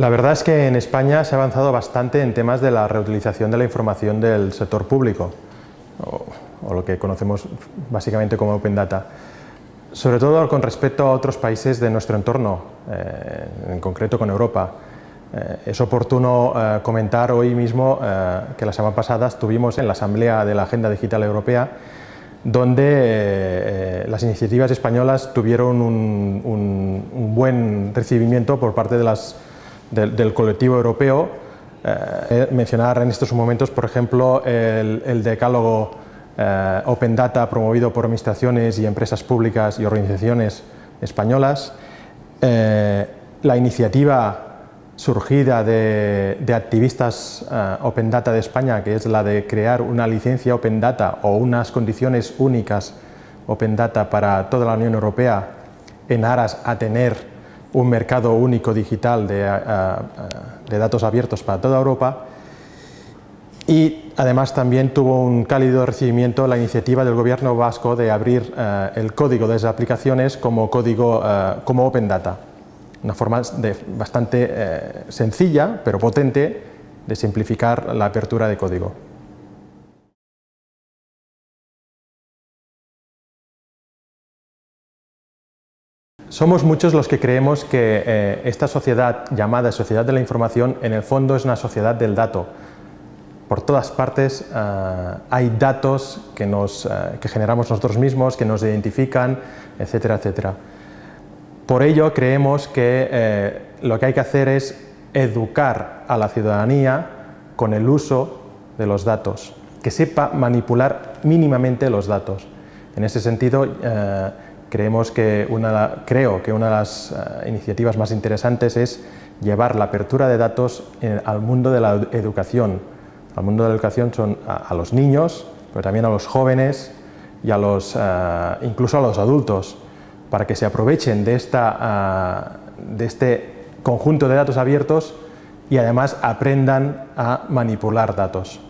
La verdad es que en España se ha avanzado bastante en temas de la reutilización de la información del sector público, o, lo que conocemos básicamente como Open Data, sobre todo con respecto a otros países de nuestro entorno, eh, en concreto con Europa. Eh, es oportuno eh, comentar hoy mismo que la semana pasada estuvimos en la Asamblea de la Agenda Digital Europea donde las iniciativas españolas tuvieron un buen recibimiento por parte de las del, colectivo europeo. Eh, mencionar en estos momentos, por ejemplo, el, decálogo eh, Open Data promovido por administraciones y empresas públicas y organizaciones españolas, eh, la iniciativa surgida de, activistas Open Data de España, que es la de crear una licencia Open Data o unas condiciones únicas Open Data para toda la Unión Europea en aras a tener un mercado único digital de, datos abiertos para toda Europa y además también tuvo un cálido recibimiento la iniciativa del gobierno vasco de abrir eh, el código de esas aplicaciones como código eh, como Open Data, una forma de, bastante eh, sencilla pero potente de simplificar la apertura de código. Somos muchos los que creemos que eh, esta sociedad llamada sociedad de la información en el fondo es una sociedad del dato. Por todas partes eh, hay datos que, nos, eh, que generamos nosotros mismos, que nos identifican, etcétera, etcétera. Por ello creemos que lo que hay que hacer es educar a la ciudadanía con el uso de los datos, que sepa manipular mínimamente los datos. En ese sentido, Creemos que una, creo que una de las eh, iniciativas más interesantes es llevar la apertura de datos al mundo de la educación. Al mundo de la educación son a, los niños, pero también a los jóvenes y a los, eh, incluso a los adultos, para que se aprovechen de, esta, eh, de este conjunto de datos abiertos y además aprendan a manipular datos.